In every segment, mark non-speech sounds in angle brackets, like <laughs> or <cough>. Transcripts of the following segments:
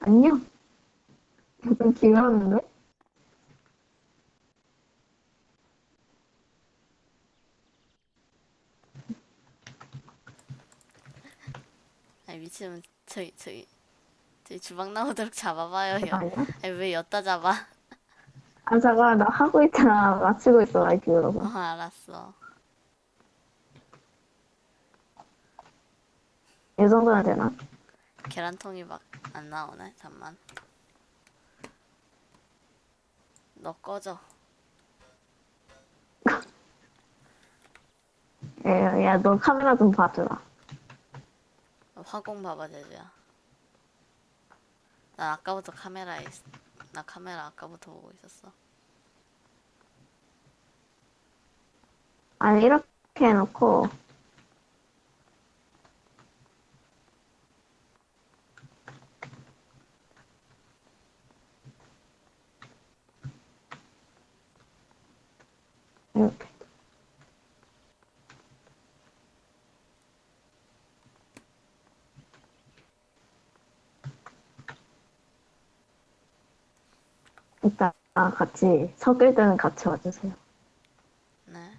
안녕. 좀 길었는데? 아니 미치면 저기 저기 저기 주방 나오도록 잡아봐요. 야. 아니야? 아니 왜 엿다 잡아? 아, 잠깐, 나 하고 있잖아. 맞추고 있어, 마이크 어 여러분. 알았어. 이 정도면 되나? 계란통이 막 안 나오네. 잠만. 너 꺼져. 야, 야, 너 카메라 좀 봐주라. 화공 봐봐 제주야. 나 아까부터 카메라에 있... 나 카메라 아까부터 보고 있었어. 아니, 이렇게 해놓고, 이렇게. 이따 같이 섞일 때는 같이 와주세요. 네.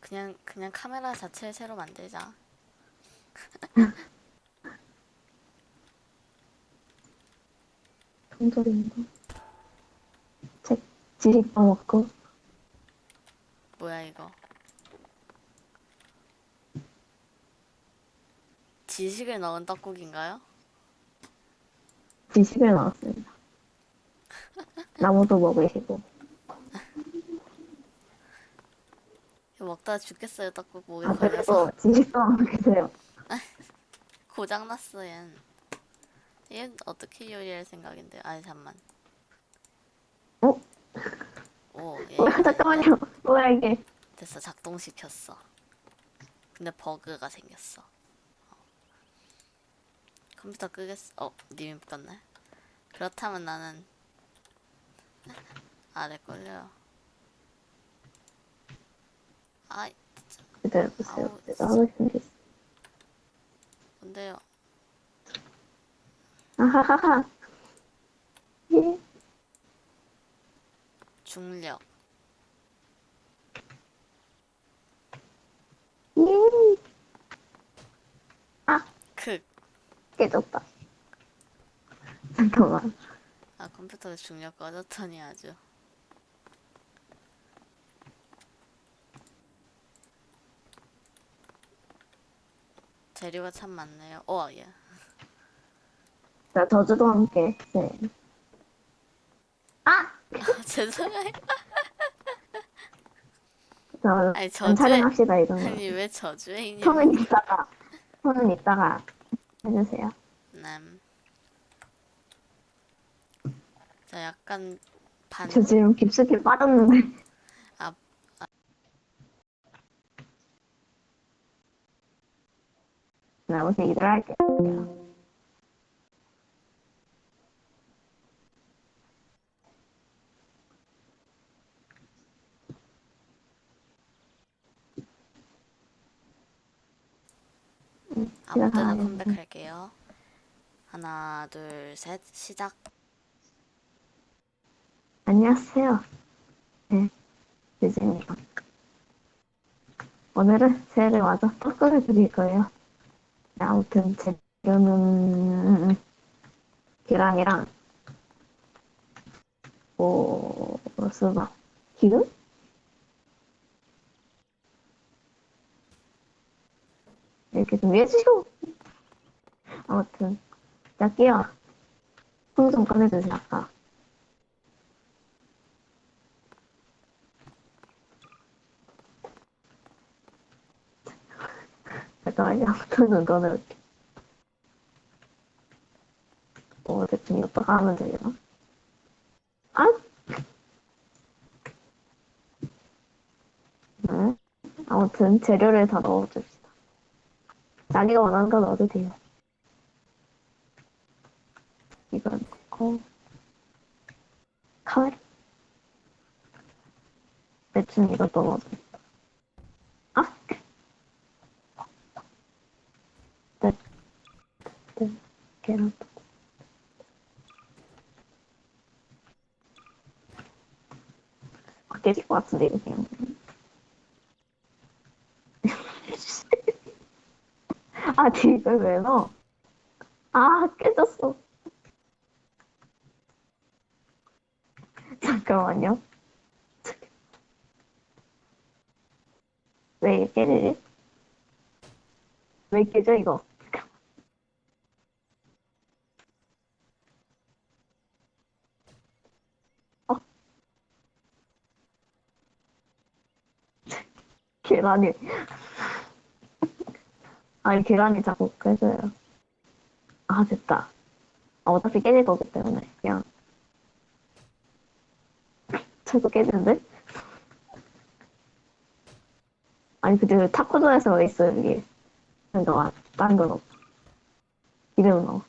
그냥 그냥 카메라 자체를 새로 만들자. <laughs> 통조림도 책 지식 써먹고 뭐야 이거? 지식을 넣은 떡국인가요? 지식을 넣었습니다. 나무도 먹으시고 먹다가 죽겠어요 떡국 목에 아 걸려서 그리고 지식도 먹으세요. 고장 났어 얜. 얘 어떻게 요리할 생각인데? 아니 잠만. 어? 오, 얘 어, 잠깐만요. 뭐야 이게? 됐어 작동시켰어. 근데 버그가 생겼어. 어. 컴퓨터 끄겠어. 어, 님이 껐네. 그렇다면 나는 아래 걸려요. 아, 기다려보세요. 아우, 제가 하고 싶은 게 있어. 뭔데요? 아하하하. 예. 중력. 예. 아 극. 깨졌다. 잠깐만. 아 컴퓨터가 중력 꺼졌더니 아주. 재료가 참 많네요. 어, 예. 자 저주도 함께. 네. 아. <laughs> 죄송해요. 자 아니, 안 저주에- 촬영합시다 이거는. 아니 왜 저주에 있냐? 손은 이따가 손은 이따가 해주세요. 남. 저 약간 반. 저 지금 깊숙이 빠졌는데. 아, 나 무슨 일을 할게요. 아무 때나. 컴백할게요. 하나, 둘, 셋, 시작. 안녕하세요. 네, 유진입니다. 오늘은 새해를 맞아 떡국을 드릴 거예요. 네, 아무튼 재료는 계란이랑 뭐 수박, 기름? 이렇게 좀 해주시고 아무튼 할게요. 손좀 꺼내주세요 아까. 잠깐만요. 손좀 꺼내볼게. 어, 대충 이따가 하면 되려나? 아! 네. 아무튼 재료를 다 넣어줍시다. 자기가 원하는 거 넣어도 돼요. 이거 넣고 털. 대충 이거 떨어져. 아! 네, 네, 계란. 아, 깨질 것 같은데, 그냥. <laughs> 아, 이걸 왜 넣어? 아, 깨졌어. 잠깐만요. 왜 깨지지? 왜 깨져, 이거? 계란이. 아니, 계란이 자꾸 깨져요. 아, 됐다. 아, 어차피 깨질 거기 때문에, 그냥. 저도 깨지는데? 아니, 근데 타코존에서 왜 있어요, 여기? 그러니까, 다른 건 없어. 이름은 넣어.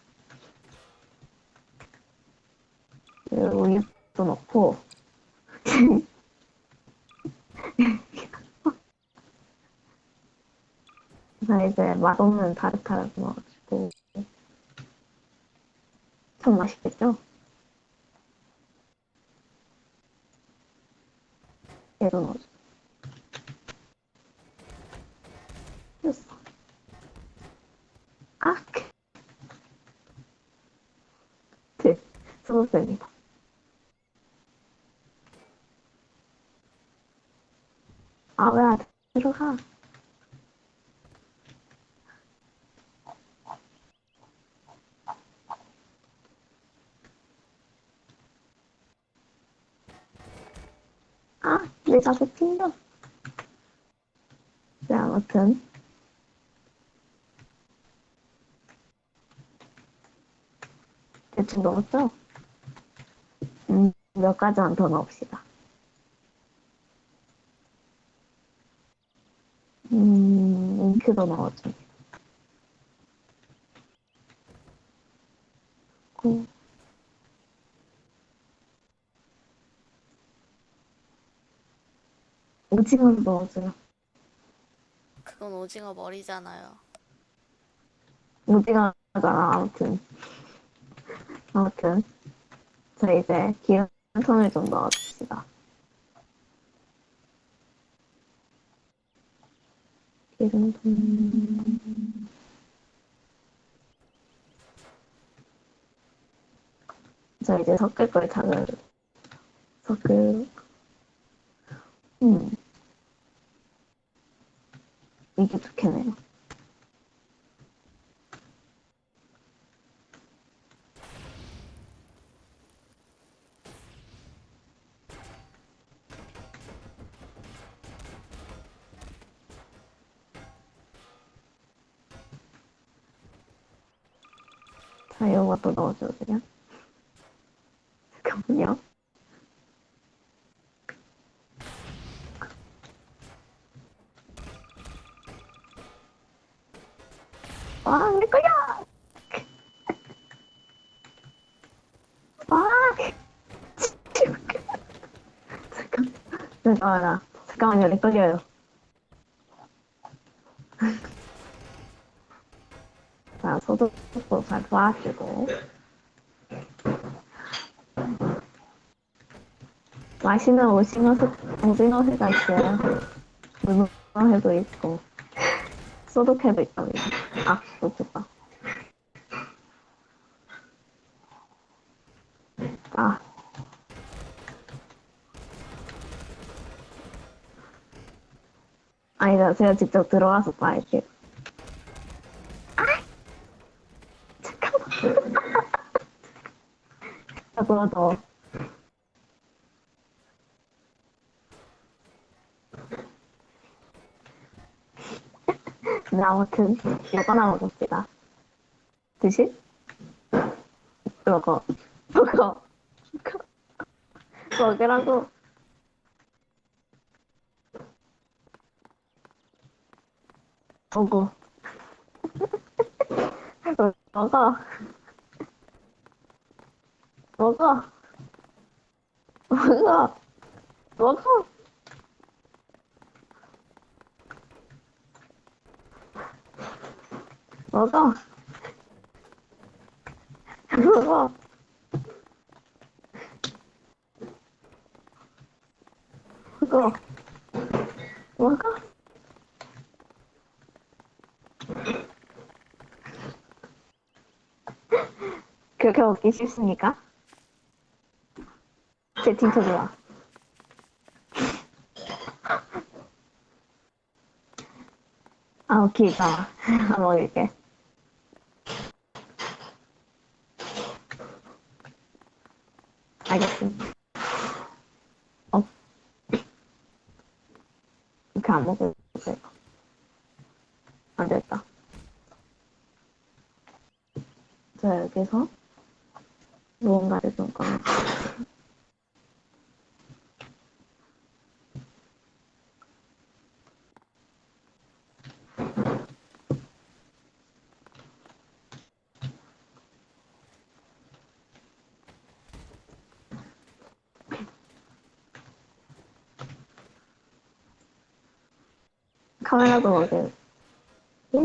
우유도 넣고. 나 이제 맛없는 타르타르 넣어가지고. 참 맛있겠죠? 얘도 넣어줘. 됐어. 아, 네, 소스입니다. 아, 왜 안 들어가? 자꾸 튕겨. 네, 아무튼. 대충 넣었죠? 음, 몇 가지만 더 넣읍시다. 음, 잉크도 넣어줘. 고. 오징어도 넣어줘요. 그건 오징어 머리잖아요. 오징어잖아, 아무튼. 아무튼. 자, 이제 기름통을 좀 넣어줍시다. 기름통. 자, 이제 섞을 걸 다는 섞을, 음. 이게 좋겠네요. 자, 넣어줘도 돼요? 잠깐만요. 와, 내 거야! 와! 잠깐, 잠깐만, 잠깐만요, 내 걸려요. 자, 소독도 잘 도와주고. 맛있는 오징어, 스- 오징어 회가 있어요. 문어 회도 있고. 소독회도 있답니다. 아, 좋겠다. 아. 아니다, 제가 직접 들어가서 봐야겠 아! 잠깐만. <laughs> 저거 더. 네, 아무튼 이거나 먹읍시다. 드실? 먹어. 먹어. 먹으라고. 먹어. 먹어. 먹어. 먹어. 먹어. 먹어. 먹어. 먹어. 먹어. 그렇게 먹기 싫습니까? 채팅 쳐줘라. 아, 자, 안 <laughs> 먹을게. 알겠습니다. 어. 이렇게 안 먹을 거. 안 됐다. 자, 여기서 무언가를 좀 꺼내. 카메라도 먹을. 예.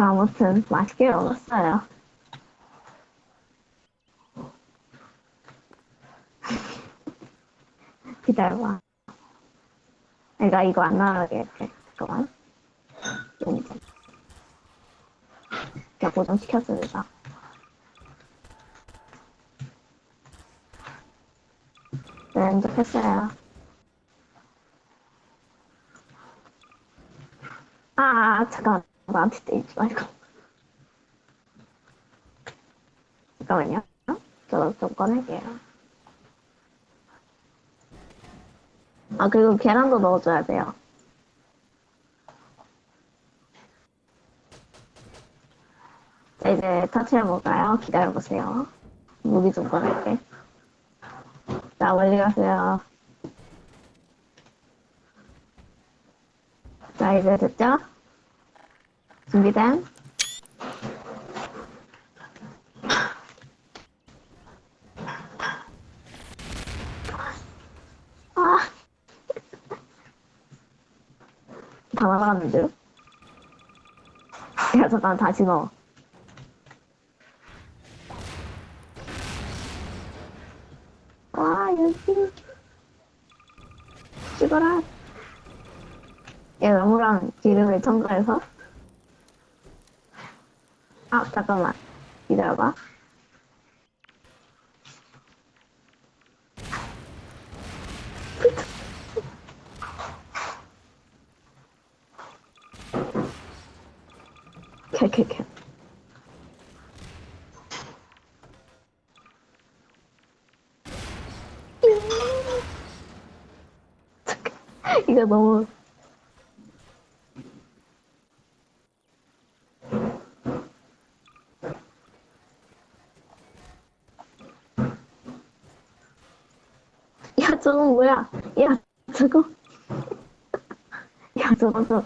자, 아무튼 맛있게 먹었어요. <laughs> 기다려봐. 내가 이거 안 나가게 할게. 잠깐만. 좀 이제. 제가 고정시켰습니다. 네, 연습했어요. 아, 잠깐. 나한테 때리지 말고. 잠깐만요. 저도 좀 꺼낼게요. 아, 그리고 계란도 넣어줘야 돼요. 자, 이제 터치해볼까요? 기다려보세요. 무기 좀 꺼낼게. 자, 멀리 가세요. 자, 이제 됐죠? 준비된? 아. 다 날아갔는데요? 야, 잠깐, 다시 넣어. 와, 여기. 찍어라. 얘 나무랑 기름을 첨가해서. 아, 잠깐만. 기다려봐. 캘캘캘. 잠깐, 이거 너무 야, 저건 뭐야? 야, 저거. 야, 저거, 저.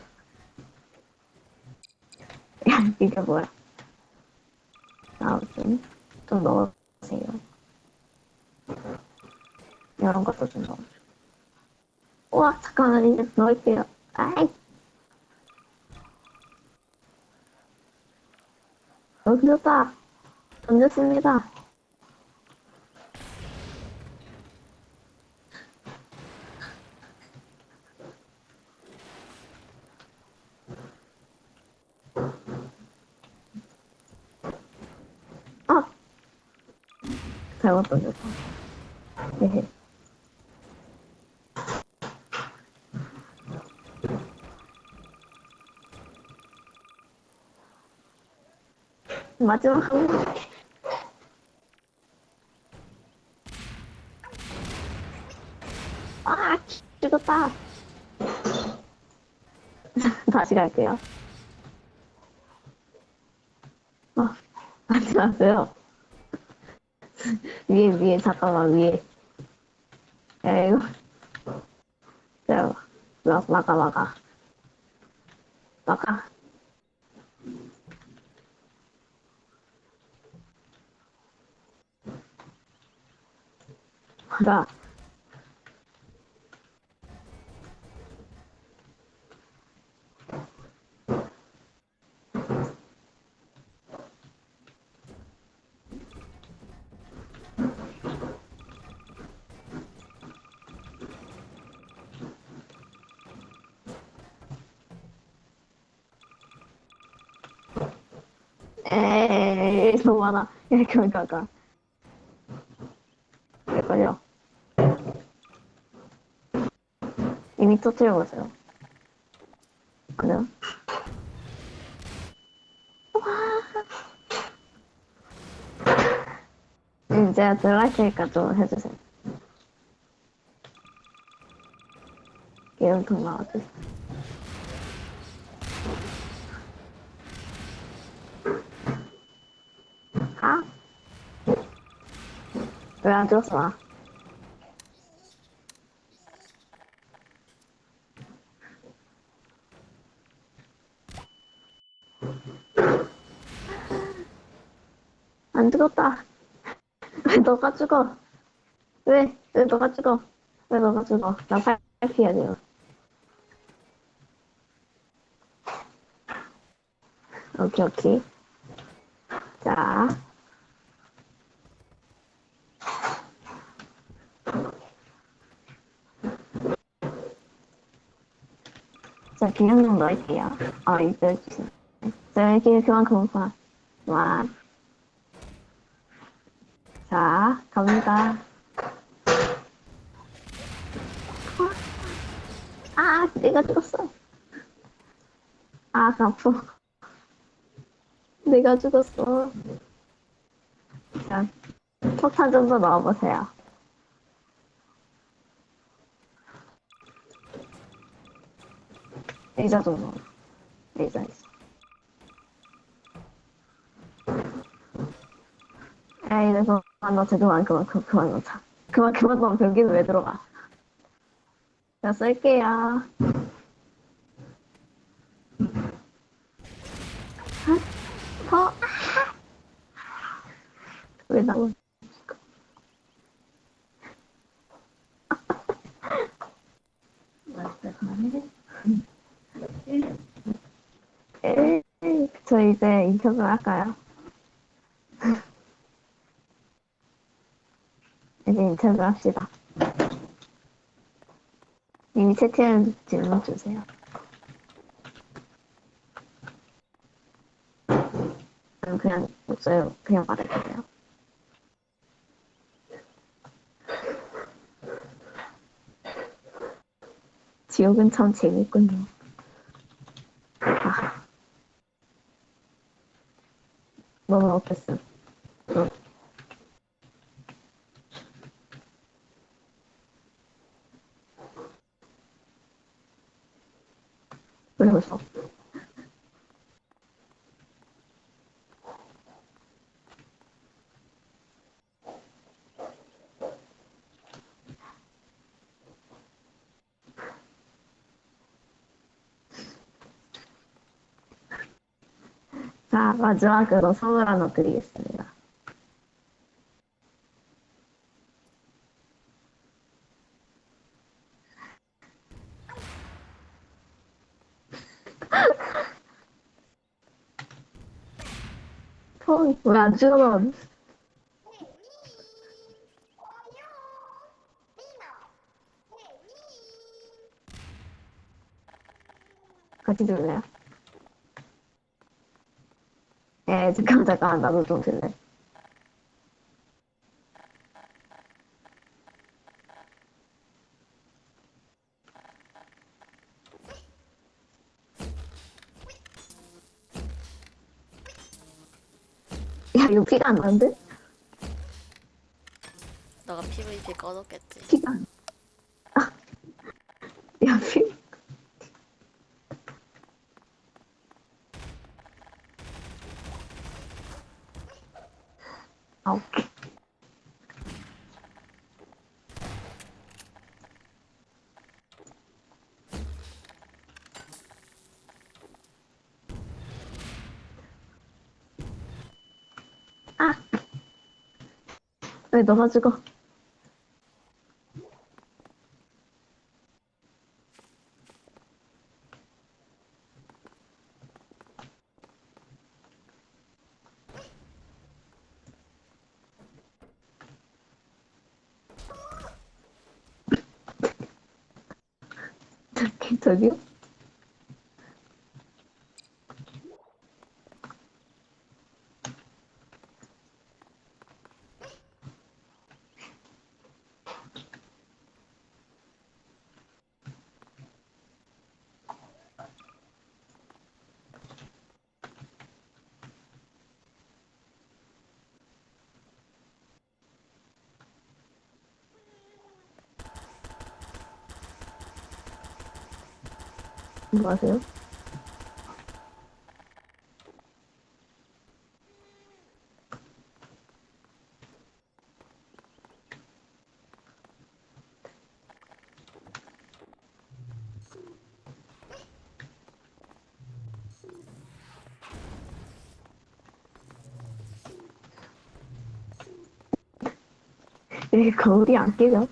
야, 이게 뭐야? 아무튼, 좀 넣어주세요. 이런 것도 좀 넣어줘. 우와, 잠깐만, 이제 넣을게요. 아이. 던졌다. 던졌습니다. 아! 잘못 던졌다. 헤헤. 마지막 한 번. 아, 죽었다. <laughs> 다시 갈게요. 어, <laughs> 하지 마세요. <laughs> 위에, 위에, 잠깐만, 위에. 야, 이거. 야, 막, 막아, 막아. 막아. 막아. 에이, 너무 많아. 이렇게 가가. 왜 걸려? 이미 터뜨려 보세요. 그래요? 음, 제가 들어갈 테니까 좀 해주세요. 기름통 나와주세요. 아? 왜안 줬어? 안 죽었다. 왜 너가 죽어? 왜? 왜 너가 죽어? 왜 너가 죽어? 나 살피해야 돼요. 오케이, 오케이. 자. 자, 그냥 좀 넣을게요. 아, 이제 주세요. 자, 이렇게 그만큼 그만. 그만. 자, 갑니다. 아, 내가 죽었어. 아, 아프. 내가 죽었어. 자, 폭탄 좀 더 넣어보세요. 레이저 좀 넣어. 레이저 있어. 에이, 내 그만 넣자, 그만, 그만, 그만, 그만 넣자. 그만, 그만 넣으면 변기는 왜 들어가? 자, 쓸게요. 더, 왜 나오? 에이, 저 이제 인터뷰 할까요? <laughs> 이제 인터뷰 합시다. 이미 채팅을 질문 주세요. 그냥 없어요. 그냥 말해도 돼요. 지옥은 참 재밌군요. 아. 너무 어땠어? 응. 왜 웃어? 자, 마지막으로 선물 하나 드리겠습니 왜안 주워? 같이 들래요? 예, 잠깐, 잠깐, 나도 좀 들래. 이거 피가 안 나는데? 너가 PVP 꺼졌겠지. 피가 안 아. 야, 피. 아, 오케이. 왜 너가 죽어? 저기, 저기요? 뭐 하세요? 왜 거울이 안 깨져?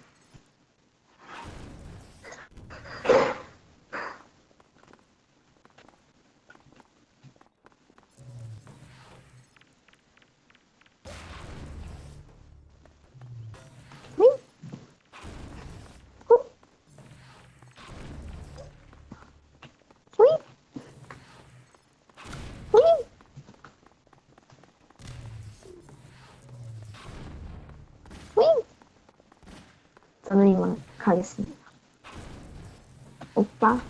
응? 어? 응? 응? 응? 저는 이만 가겠습니다. 오빠.